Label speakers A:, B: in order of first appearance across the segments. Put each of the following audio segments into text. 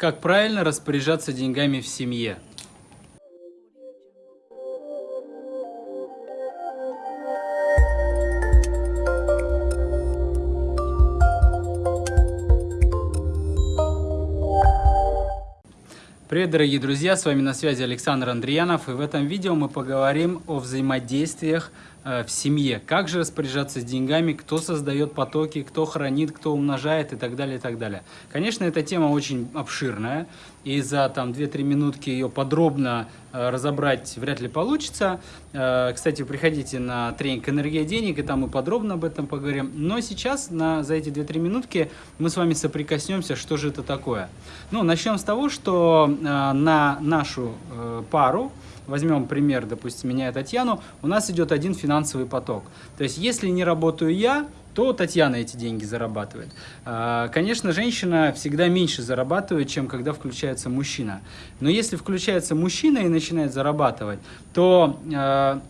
A: Как правильно распоряжаться деньгами в семье? Привет, дорогие друзья! С вами на связи Александр Андреянов. И в этом видео мы поговорим о взаимодействиях в семье. Как же распоряжаться с деньгами, кто создает потоки, кто хранит, кто умножает и так далее, и так далее. Конечно, эта тема очень обширная и за там 2-3 минутки ее подробно э, разобрать вряд ли получится. Э, кстати, приходите на тренинг «Энергия денег», и там мы подробно об этом поговорим. Но сейчас на, за эти 2-3 минутки мы с вами соприкоснемся, что же это такое. Ну, начнем с того, что э, на нашу пару, возьмем пример, допустим, меня и Татьяну, у нас идет один финансовый поток. То есть, если не работаю я, то Татьяна эти деньги зарабатывает. А, конечно, женщина всегда меньше зарабатывает, чем когда включается мужчина. Но если включается мужчина и начинает зарабатывать, то а,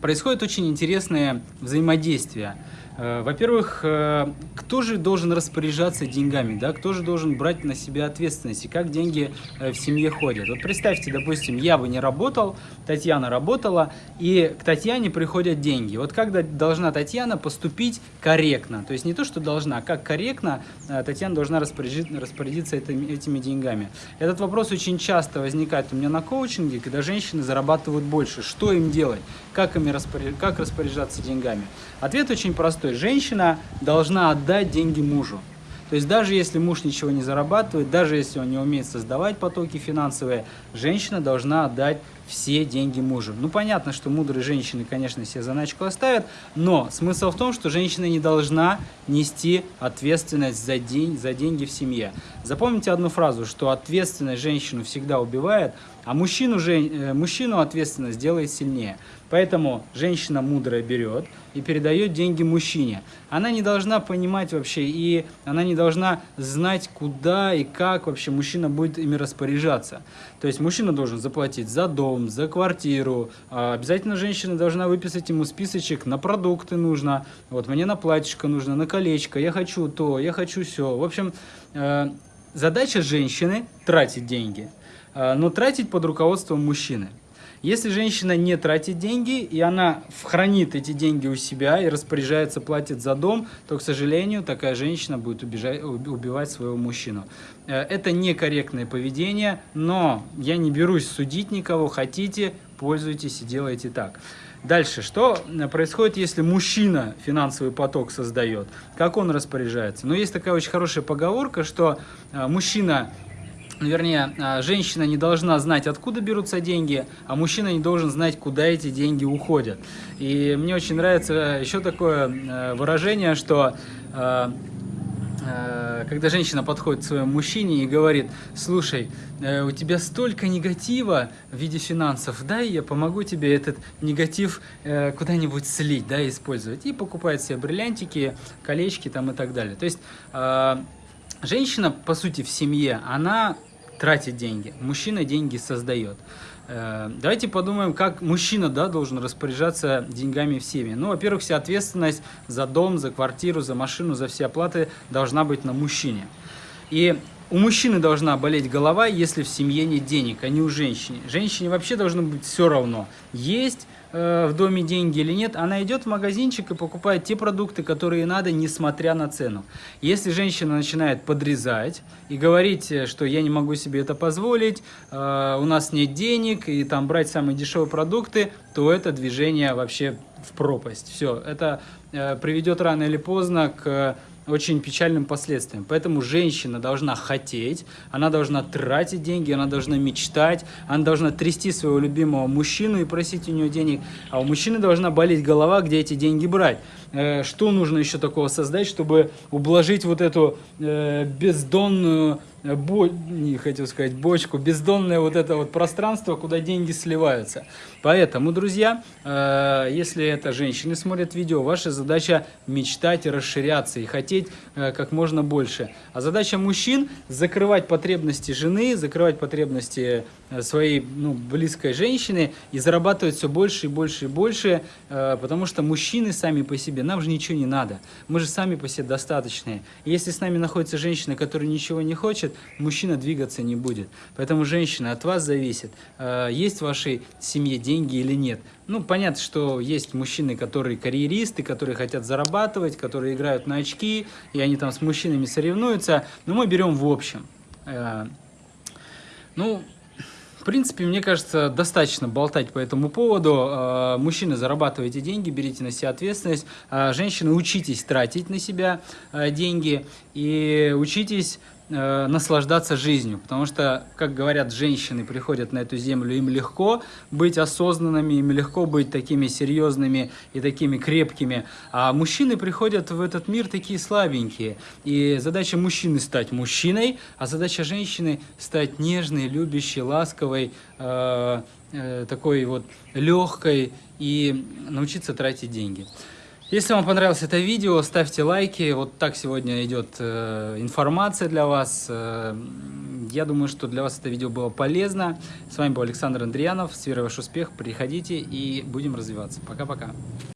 A: происходит очень интересное взаимодействие. Э, во-первых, э, кто же должен распоряжаться деньгами, да? кто же должен брать на себя ответственность и как деньги э, в семье ходят. Вот представьте, допустим, я бы не работал, Татьяна работала, и к Татьяне приходят деньги. Вот как должна Татьяна поступить корректно? То есть не то, что должна, а как корректно Татьяна должна распорядиться, этими деньгами. Этот вопрос очень часто возникает у меня на коучинге, когда женщины зарабатывают больше. Что им делать? Как, ими распоряж... как распоряжаться деньгами? Ответ очень простой то есть женщина должна отдать деньги мужу. То есть даже если муж ничего не зарабатывает, даже если он не умеет создавать потоки финансовые, женщина должна отдать все деньги мужу. Ну, понятно, что мудрые женщины, конечно, себе заначку оставят, но смысл в том, что женщина не должна нести ответственность за, день, за деньги в семье. Запомните одну фразу, что ответственность женщину всегда убивает, а мужчину, э, мужчину ответственность делает сильнее. Поэтому женщина мудрая берет и передает деньги мужчине. Она не должна понимать вообще, и она не должна знать, куда и как вообще мужчина будет ими распоряжаться. То есть мужчина должен заплатить за дом, за квартиру. А обязательно женщина должна выписать ему списочек, на продукты нужно. Вот мне на платьишко нужно, на колечко, я хочу то, я хочу все. В общем, э, задача женщины тратить деньги. Э, но тратить под руководством мужчины. Если женщина не тратит деньги, и она хранит эти деньги у себя и распоряжается, платит за дом, то, к сожалению, такая женщина будет убежать, убивать своего мужчину. Э, это некорректное поведение, но я не берусь судить никого. Хотите, пользуйтесь и делайте так. Дальше, что происходит, если мужчина финансовый поток создает? Как он распоряжается? Ну, есть такая очень хорошая поговорка, что э, мужчина вернее, а, женщина не должна знать, откуда берутся деньги, а мужчина не должен знать, куда эти деньги уходят. И мне очень нравится еще такое э, выражение, что э, э, когда женщина подходит к своему мужчине и говорит, слушай, у тебя столько негатива в виде финансов, дай я помогу тебе этот негатив куда-нибудь слить, да, использовать. И покупает себе бриллиантики, колечки там и так далее. То есть женщина, по сути, в семье, она тратит деньги, мужчина деньги создает. Э, давайте подумаем, как мужчина да, должен распоряжаться деньгами в семье. Ну, во-первых, вся ответственность за дом, за квартиру, за машину, за все оплаты должна быть на мужчине. И у мужчины должна болеть голова, если в семье нет денег, а не у женщины. Женщине вообще должно быть все равно, есть э, в доме деньги или нет. Она идет в магазинчик и покупает те продукты, которые надо, несмотря на цену. Если женщина начинает подрезать и говорить, э, что я не могу себе это позволить, э, у нас нет денег, и там брать самые дешевые продукты, то это движение вообще в пропасть. Все, это э, приведет рано или поздно к очень печальным последствиям. Поэтому женщина должна хотеть, она должна тратить деньги, она должна мечтать, она должна трясти своего любимого мужчину и просить у него денег, а у мужчины должна болеть голова, где эти деньги брать. Э, что нужно еще такого создать, чтобы ублажить вот эту э, бездонную бо... не хотел сказать бочку, бездонное вот это вот пространство, куда деньги сливаются. Поэтому, друзья, э, если это женщины смотрят видео, ваша задача мечтать и расширяться, и хотеть э, как можно больше. А задача мужчин закрывать потребности жены, закрывать потребности э, своей ну, близкой женщины и зарабатывать все больше и больше и больше, потому что мужчины сами по себе нам же ничего не надо. Мы же сами по себе достаточные. И если с нами находится женщина, которая ничего не хочет, мужчина двигаться не будет. Поэтому, женщина, от вас зависит, э, есть в вашей семье деньги или нет. Ну, понятно, что есть мужчины, которые карьеристы, которые хотят зарабатывать, которые играют на очки, и они там с мужчинами соревнуются. Но мы берем в общем. Э, ну, принципе, мне кажется, достаточно болтать по этому поводу. Э, мужчины, зарабатывайте деньги, берите на себя ответственность. Э, женщины, учитесь тратить на себя деньги и учитесь э, наслаждаться жизнью, потому что, как говорят, женщины приходят на эту землю, им легко быть осознанными, им легко быть такими серьезными и такими крепкими, а мужчины приходят в этот мир такие слабенькие, и задача мужчины стать мужчиной, а задача женщины стать нежной, любящей, ласковой, э, э, такой вот легкой и научиться тратить деньги. Если вам понравилось это видео, ставьте лайки. Вот так сегодня идет э, информация для вас. Э, я думаю, что для вас это видео было полезно. С вами был Александр Андриянов. С верой ваш успех. Приходите и будем развиваться. Пока-пока.